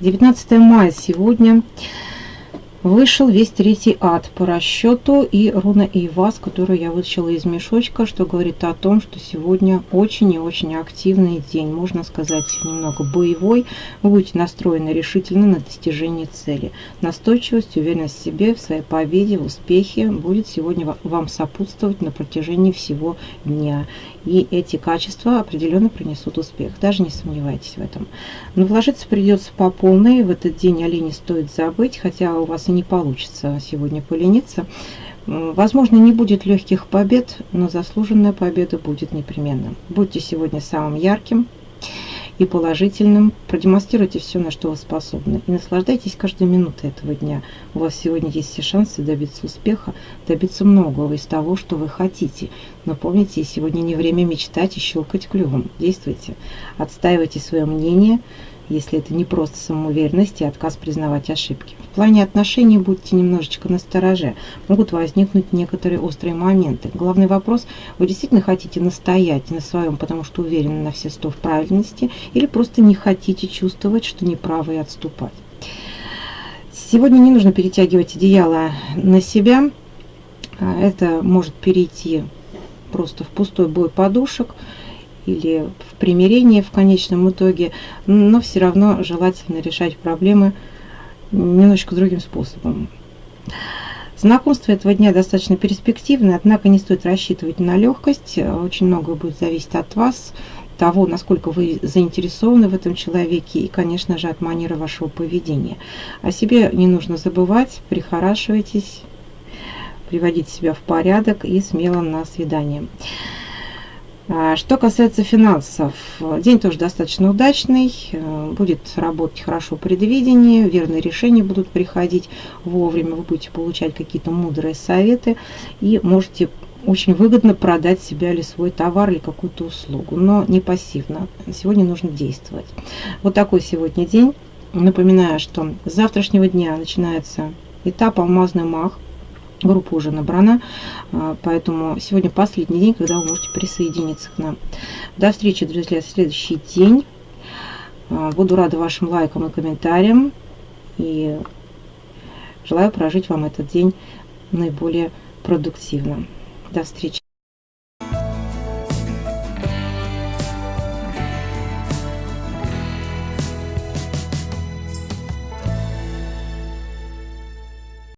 19 мая сегодня вышел весь третий ад по расчету и руна Ивас, которую я вытащила из мешочка, что говорит о том, что сегодня очень и очень активный день, можно сказать, немного боевой. Вы будете настроены решительно на достижение цели. Настойчивость, уверенность в себе, в своей победе, в успехе будет сегодня вам сопутствовать на протяжении всего дня. И эти качества определенно принесут успех, даже не сомневайтесь в этом. Но вложиться придется по полной, в этот день о лени стоит забыть, хотя у вас и не получится сегодня полениться. Возможно, не будет легких побед, но заслуженная победа будет непременно. Будьте сегодня самым ярким и положительным. Продемонстрируйте все, на что вы способны. И наслаждайтесь каждой минутой этого дня. У вас сегодня есть все шансы добиться успеха, добиться многого из того, что вы хотите. Но помните, сегодня не время мечтать и щелкать клювом. Действуйте. Отстаивайте свое мнение – если это не просто самоуверенность и отказ признавать ошибки. В плане отношений будьте немножечко настороже. Могут возникнуть некоторые острые моменты. Главный вопрос, вы действительно хотите настоять на своем, потому что уверены на все сто в правильности, или просто не хотите чувствовать, что неправы и отступать. Сегодня не нужно перетягивать одеяло на себя. А, это может перейти просто в пустой бой подушек или в примирении в конечном итоге, но все равно желательно решать проблемы немножечко другим способом. Знакомство этого дня достаточно перспективное, однако не стоит рассчитывать на легкость. Очень многое будет зависеть от вас, того, насколько вы заинтересованы в этом человеке и, конечно же, от манеры вашего поведения. О себе не нужно забывать, прихорашивайтесь, приводите себя в порядок и смело на свидание. А, что касается финансов, день тоже достаточно удачный, э, будет работать хорошо предвидение, верные решения будут приходить вовремя, вы будете получать какие-то мудрые советы и можете очень выгодно продать себя или свой товар или какую-то услугу, но не пассивно. Сегодня нужно действовать. Вот такой сегодня день. Напоминаю, что с завтрашнего дня начинается этап «Алмазный мах», Группа уже набрана, а, поэтому сегодня последний день, когда вы можете присоединиться к нам. До встречи, друзья, в следующий день. А, буду рада вашим лайкам и комментариям. И желаю прожить вам этот день наиболее продуктивно. До встречи.